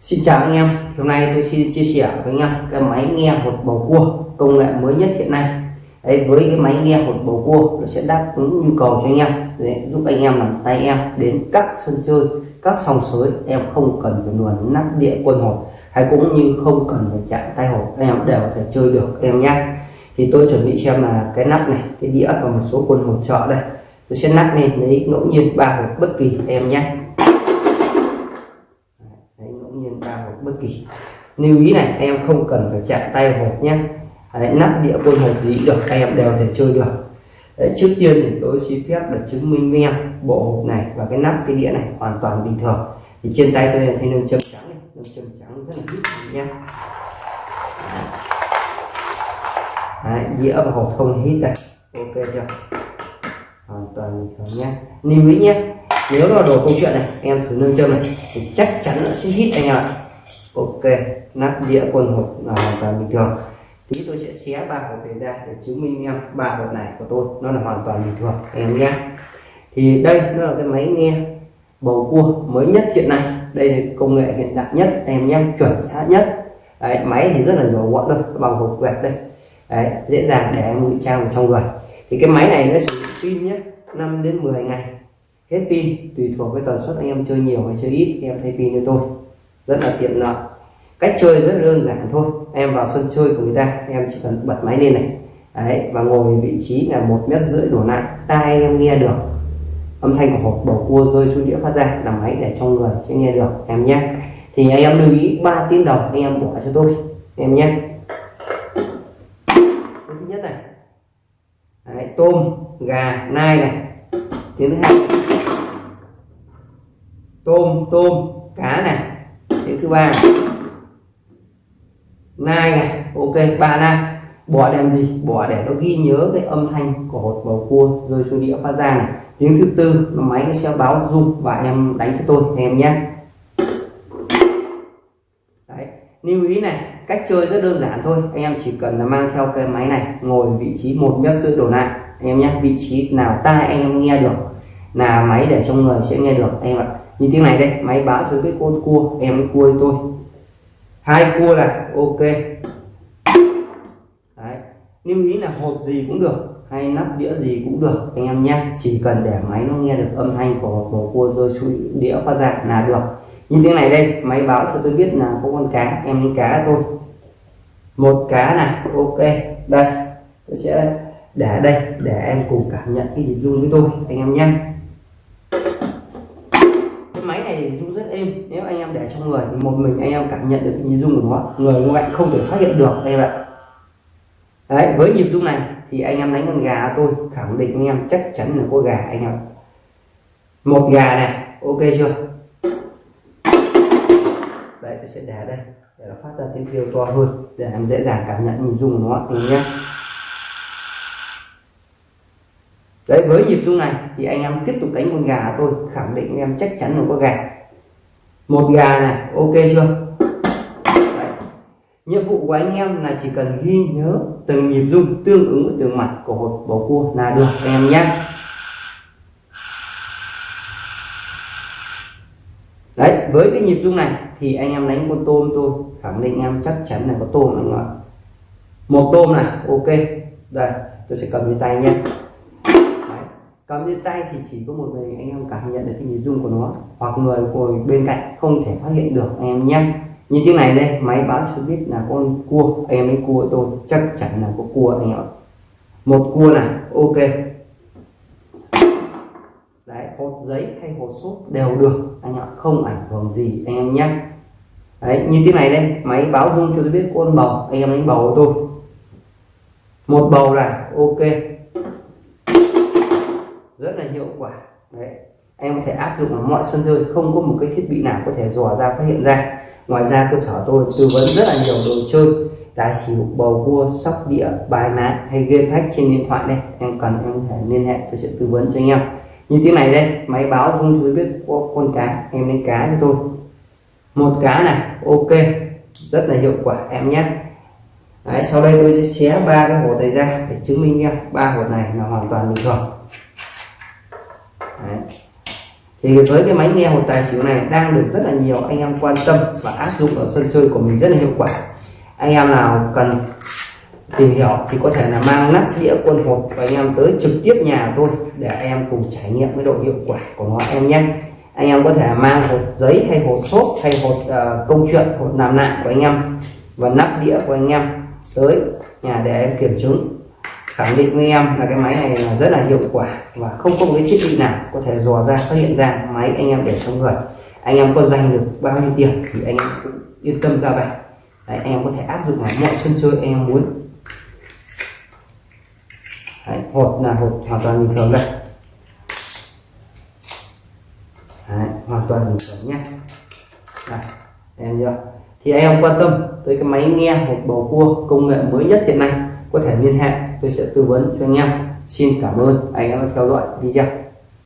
Xin chào anh em, hôm nay tôi xin chia sẻ với anh em cái máy nghe hột bầu cua công nghệ mới nhất hiện nay. Đấy, với cái máy nghe hột bầu cua nó sẽ đáp ứng nhu cầu cho anh em để giúp anh em làm tay em đến các sân chơi, các sòng sới em không cần phải luồn nắp địa quân hột hay cũng như không cần phải chạm tay hột anh em đều có thể chơi được em nhé. Thì tôi chuẩn bị xem là cái nắp này, cái đĩa và một số quân hột trợ đây. Tôi sẽ nắp lên lấy ngẫu nhiên ba hột bất kỳ em nhé bất kỳ. Lưu ý này em không cần phải chạm tay hộp nhé Đấy, nắp đĩa quân hộp gì được em đều thể chơi được. Đấy, trước tiên thì tôi xin phép được chứng minh với em bộ hộp này và cái nắp cái đĩa này hoàn toàn bình thường. Thì trên tay tôi là thấy nâng châm trắng nông châm trắng rất là ít nha. Đấy, đĩa và hộp không hít đây. Ok chưa? Hoàn toàn bình thường nhé lưu ý nhé nếu là đồ câu chuyện này em thử nâng châm này thì chắc chắn nó sẽ hít anh ạ ạ ok nắp đĩa quần hộp là hoàn toàn bình thường. Tí tôi sẽ xé ba hộp này ra để chứng minh em ba hộp này của tôi. Nó là hoàn toàn bình thường em nhé. Thì đây nó là cái máy nghe bầu cua mới nhất hiện nay. Đây là công nghệ hiện đại nhất em nhé chuẩn xác nhất. Đấy, máy thì rất là nhỏ gọn thôi bằng hộp quẹt đây. Đấy, dễ dàng để em ngụy trang vào trong người. Thì cái máy này nó sử dụng pin nhé 5 đến 10 ngày. Hết pin tùy thuộc cái tần suất anh em chơi nhiều hay chơi ít em thay pin cho tôi rất là tiện lợi. Cách chơi rất đơn giản thôi. Em vào sân chơi của người ta em chỉ cần bật máy lên này. Đấy và ngồi vị trí là một mét rưỡi đổ lại tai em nghe được. Âm thanh của hộp bầu cua rơi xuống đĩa phát ra là máy để trong người sẽ nghe được em nhé. Thì anh em lưu ý 3 tiếng đồng anh em bỏ cho tôi em nhé. Thứ nhất này. Đấy, tôm gà nai này. Tiếng thứ hai. Tôm tôm cá này thứ ba. Nai này, ok, ba nai. Bỏ làm gì? Bỏ để nó ghi nhớ cái âm thanh của hột bầu cua rơi xuống đĩa phát ra này. Tiếng thứ tư nó máy nó sẽ báo rung và em đánh cho tôi, em nhé. Đấy. lưu ý này, cách chơi rất đơn giản thôi. Anh em chỉ cần là mang theo cái máy này, ngồi vị trí một mét rưỡi đổ lại anh em nhé. Vị trí nào tai anh em nghe được là máy để trong người sẽ nghe được. Em ạ, như tiếng này đây, máy báo cho biết con cua, em mới cua tôi. Hai cua là ok. Đấy. lưu ý là hột gì cũng được, hay nắp đĩa gì cũng được, anh em nhé. Chỉ cần để máy nó nghe được âm thanh của của cua rơi xuống đĩa phát ra là được. Như tiếng này đây, máy báo cho tôi biết là có con cá, em lấy cá thôi một cá này ok. Đây, tôi sẽ để đây, để em cùng cảm nhận cái nhịp rung với tôi, anh em nhé máy này rung rất êm. Nếu anh em để trong người thì một mình anh em cảm nhận được nhịp rung của nó. Người ngoại không thể phát hiện được em ạ đấy, với nhịp rung này thì anh em đánh con gà tôi khẳng định anh em chắc chắn là có gà anh em một gà này, ok chưa? Đấy, tôi sẽ để đây để nó phát ra tiếng kêu to hơn để em dễ dàng cảm nhận nhịp rung của nó. Anh nhé. Đấy, với nhịp rung này thì anh em tiếp tục đánh con gà tôi, khẳng định em chắc chắn là có gà. Một gà này, ok chưa? Đấy. nhiệm vụ của anh em là chỉ cần ghi nhớ từng nhịp rung tương ứng với từng mặt của hột bầu cua là được anh em nhé. Đấy, với cái nhịp rung này thì anh em đánh con tôm tôi, khẳng định em chắc chắn là có tôm anh ạ. Một tôm này, ok. Đây, tôi sẽ cầm trên tay nhé cầm tay thì chỉ có một mình anh em cảm nhận được cái nhịp rung của nó. Hoặc người ngồi bên cạnh không thể phát hiện được anh em nhé như tiếng này đây, máy báo cho biết là con cua, anh em lấy cua tôi, chắc chắn là có cua anh em một cua này, ok. Đấy hột giấy hay hột sốt đều được, anh em không ảnh hưởng gì anh em nhé. Đấy, như tiếng này đây, máy báo rung cho tôi biết con bầu, anh em đánh bầu của tôi. Một bầu này, ok rất là hiệu quả. Đấy em có thể áp dụng ở mọi sân chơi không có một cái thiết bị nào có thể dò ra phát hiện ra. Ngoài ra cơ sở tôi tư vấn rất là nhiều đồ chơi tài xỉu bầu cua sóc đĩa bài ná hay game hack trên điện thoại đây. Em cần em có thể liên hệ tôi sẽ tư vấn cho anh em. Như thế này đây máy báo rung cho tôi biết có con cá em lấy cá cho tôi. Một cá này ok rất là hiệu quả em nhé. Đấy, sau đây tôi sẽ xé ba cái hột này ra để chứng minh nha. Ba hột này là hoàn toàn bình thường thì với cái máy nghe hột tài xỉu này đang được rất là nhiều anh em quan tâm và áp dụng ở sân chơi của mình rất là hiệu quả. Anh em nào cần tìm hiểu thì có thể là mang nắp đĩa quân hột và anh em tới trực tiếp nhà tôi để anh em cùng trải nghiệm cái độ hiệu quả của nó em nhé. Anh em có thể mang hộp giấy hay hột xốp hay hột uh, ờ, công chuyện hột làm lại của anh em và nắp đĩa của anh em tới nhà để em kiểm chứng khẳng định với em là cái máy này là rất là hiệu quả và không có một cái thiết bị nào có thể dò ra phát hiện ra máy anh em để trong người. Anh em có dành được bao nhiêu tiền thì anh em cũng yên tâm ra về Đấy, anh em có thể áp dụng vào mọi sân chơi anh em muốn. Đấy, hột là hột hoàn toàn bình thường đây. Đấy, hoàn toàn bình thường nhé. Đấy, em chưa thì anh em quan tâm tới cái máy nghe hột bầu cua công nghệ mới nhất hiện nay có thể liên hệ, tôi sẽ tư vấn cho anh em. Xin cảm ơn anh em đã theo dõi video.